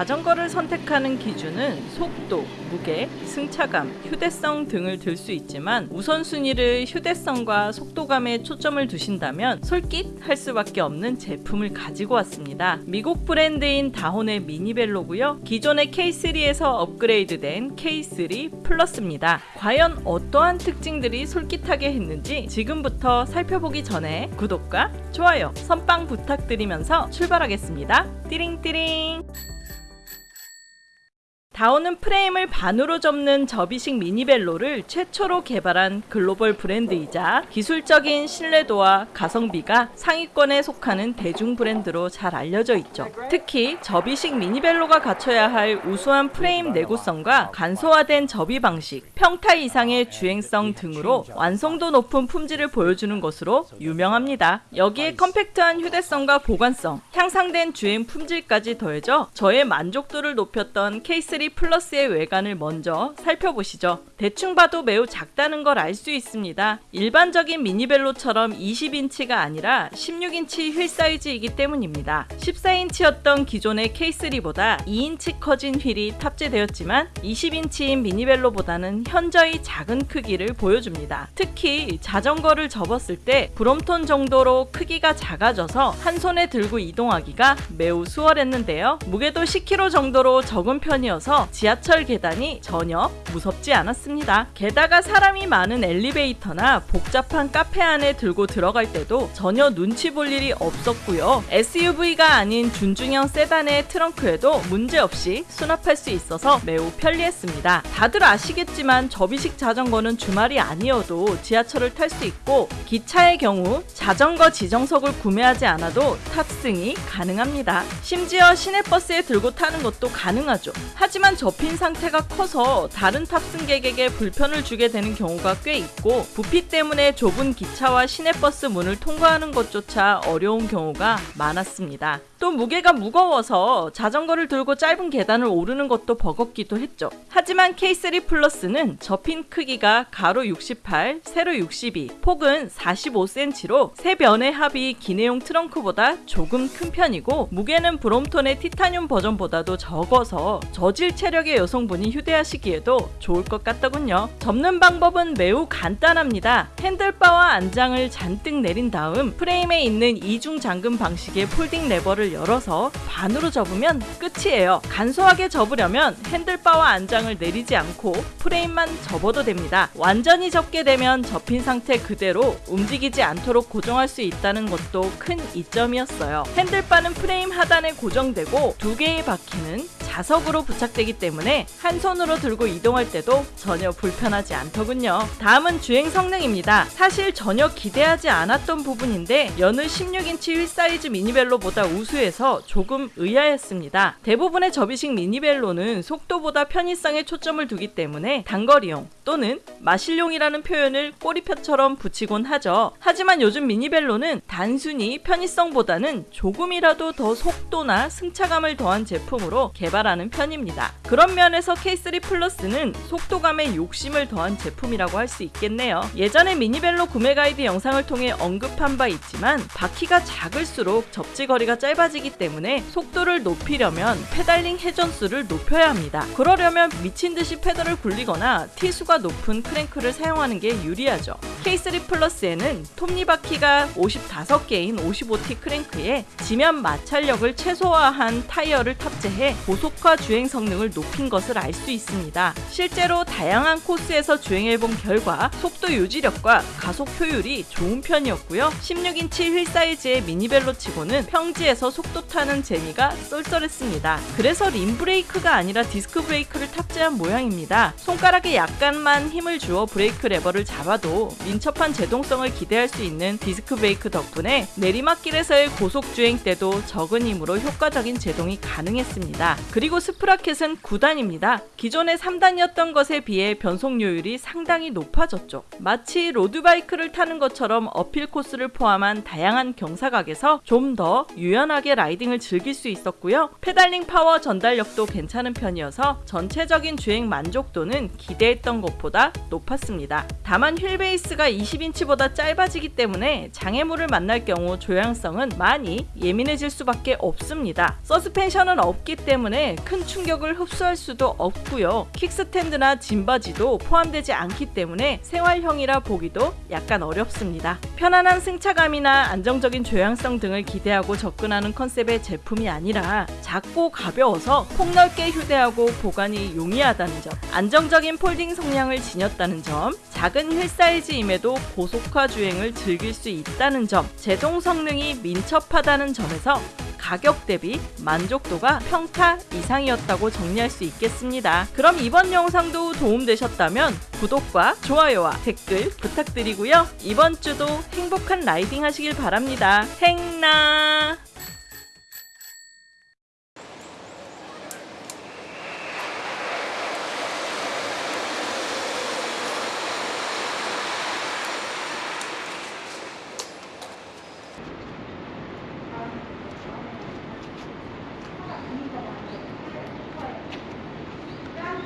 자전거를 선택하는 기준은 속도, 무게, 승차감, 휴대성 등을 들 수 있지만 우선순위를 휴대성과 속도감에 초점을 두신다면 솔깃할 수밖에 없는 제품을 가지고 왔습니다. 미국 브랜드인 다혼의 미니벨로고요. 기존의 K3에서 업그레이드된 K3 플러스입니다. 과연 어떠한 특징들이 솔깃하게 했는지 지금부터 살펴보기 전에 구독과 좋아요, 선빵 부탁드리면서 출발하겠습니다. 띠링띠링 다오는 프레임을 반으로 접는 접이식 미니벨로를 최초로 개발한 글로벌 브랜드이자 기술적인 신뢰도와 가성비가 상위권에 속하는 대중 브랜드로 잘 알려져 있죠. 특히 접이식 미니벨로가 갖춰야 할 우수한 프레임 내구성과 간소화된 접이 방식, 평타 이상의 주행성 등으로 완성도 높은 품질을 보여주는 것으로 유명합니다. 여기에 컴팩트한 휴대성과 보관성, 향상된 주행 품질까지 더해져 저의 만족도를 높였던 K3 플러스의 외관을 먼저 살펴보시죠. 대충 봐도 매우 작다는 걸 알 수 있습니다. 일반적인 미니벨로처럼 20인치가 아니라 16인치 휠 사이즈이기 때문입니다. 14인치였던 기존의 K3보다 2인치 커진 휠이 탑재되었지만 20인치인 미니벨로보다는 현저히 작은 크기를 보여줍니다. 특히 자전거를 접었을 때 브롬톤 정도로 크기가 작아져서 한 손에 들고 이동하기가 매우 수월했는데요. 무게도 10kg 정도로 적은 편이어서 지하철 계단이 전혀 무섭지 않았습니다. 게다가 사람이 많은 엘리베이터나 복잡한 카페 안에 들고 들어갈 때도 전혀 눈치 볼 일이 없었고요. SUV가 아닌 준중형 세단의 트렁크에도 문제없이 수납할 수 있어서 매우 편리했습니다. 다들 아시겠지만 접이식 자전거는 주말이 아니어도 지하철을 탈 수 있고 기차의 경우 자전거 지정석을 구매하지 않아도 탑승이 가능합니다. 심지어 시내버스에 들고 타는 것도 가능하죠. 하지만 접힌 상태가 커서 다른 탑승객에게 불편을 주게 되는 경우가 꽤 있고 부피 때문에 좁은 기차와 시내버스 문을 통과하는 것조차 어려운 경우가 많았습니다. 또 무게가 무거워서 자전거를 들고 짧은 계단을 오르는 것도 버겁기도 했죠. 하지만 K3 플러스는 접힌 크기가 가로 68, 세로 62, 폭은 45cm로 세 변의 합이 기내용 트렁크보다 조금 큰 편이고 무게는 브롬톤의 티타늄 버전보다도 적어서 저질 체력의 여성분이 휴대하시기에도 좋을 것 같더군요. 접는 방법은 매우 간단합니다. 핸들바와 안장을 잔뜩 내린 다음 프레임에 있는 이중 잠금 방식의 folding 레버를 열어서 반으로 접으면 끝이에요. 간소하게 접으려면 핸들바와 안장을 내리지 않고 프레임만 접어도 됩니다. 완전히 접게 되면 접힌 상태 그대로 움직이지 않도록 고정할 수 있다는 것도 큰 이점이었어요. 핸들바는 프레임 하단에 고정되고 두 개의 바퀴는 자석으로 부착되기 때문에 한 손으로 들고 이동할 때도 전혀 불편하지 않더군요. 다음은 주행 성능입니다. 사실 전혀 기대하지 않았던 부분인데 여느 16인치 휠 사이즈 미니벨로보다 우수해서 조금 의아했습니다. 대부분의 접이식 미니벨로는 속도보다 편의성에 초점을 두기 때문에 단거리용 또는 마실용이라는 표현을 꼬리표처럼 붙이곤 하죠. 하지만 요즘 미니벨로는 단순히 편의성보다는 조금이라도 더 속도나 승차감을 더한 제품으로 개발하는 편입니다. 그런 면에서 K3 플러스는 속도감에 욕심을 더한 제품이라고 할 수 있겠네요. 예전에 미니벨로 구매 가이드 영상을 통해 언급한 바 있지만 바퀴가 작을수록 접지 거리가 짧아지기 때문에 속도를 높이려면 페달링 회전수를 높여야 합니다. 그러려면 미친 듯이 페달을 굴리거나 T수가 높은 크랭크를 사용하는 게 유리하죠. K3 플러스에는 톱니바퀴가 55개인 55T 크랭크에 지면 마찰력을 최소화한 타이어를 탑재해 고속화 주행 성능을 높인 것을 알 수 있습니다. 실제로 다양한 코스에서 주행해본 결과 속도 유지력과 가속 효율이 좋은 편이었고요. 16인치 휠 사이즈의 미니벨로 치고는 평지에서 속도 타는 재미가 쏠쏠했습니다. 그래서 림 브레이크가 아니라 디스크 브레이크를 탑재한 모양입니다. 손가락에 약간 만 힘을 주어 브레이크 레버를 잡아도 민첩한 제동성을 기대할 수 있는 디스크 브레이크 덕분에 내리막길에서의 고속 주행 때도 적은 힘으로 효과적인 제동이 가능했습니다. 그리고 sprocket은 9단입니다. 기존의 3단이었던 것에 비해 변속 효율이 상당히 높아졌죠. 마치 로드바이크를 타는 것처럼 uphill 코스를 포함한 다양한 경사각에서 좀 더 유연하게 라이딩을 즐길 수 있었고요. 페달링 파워 전달력도 괜찮은 편이어서 전체적인 주행 만족도는 기대했던 것보다 높았습니다. 다만 휠 베이스가 20인치보다 짧아지기 때문에 장애물을 만날 경우 조향성은 많이 예민해질 수밖에 없습니다. 서스펜션은 없기 때문에 큰 충격을 흡수할 수도 없고요. 킥스탠드나 짐바지도 포함되지 않기 때문에 생활형이라 보기도 약간 어렵습니다. 편안한 승차감이나 안정적인 조향성 등을 기대하고 접근하는 컨셉의 제품이 아니라 작고 가벼워서 폭넓게 휴대하고 보관이 용이하다는 점, 안정적인 폴딩 성향을 지녔다는 점, 작은 휠 사이즈임에도 고속화 주행을 즐길 수 있다는 점, 제동 성능이 민첩하다는 점에서 가격 대비 만족도가 평타 이상이었다고 정리할 수 있겠습니다. 그럼 이번 영상도 도움되셨다면 구독과 좋아요와 댓글 부탁드리고요. 이번 주도 행복한 라이딩 하시길 바랍니다. 행나!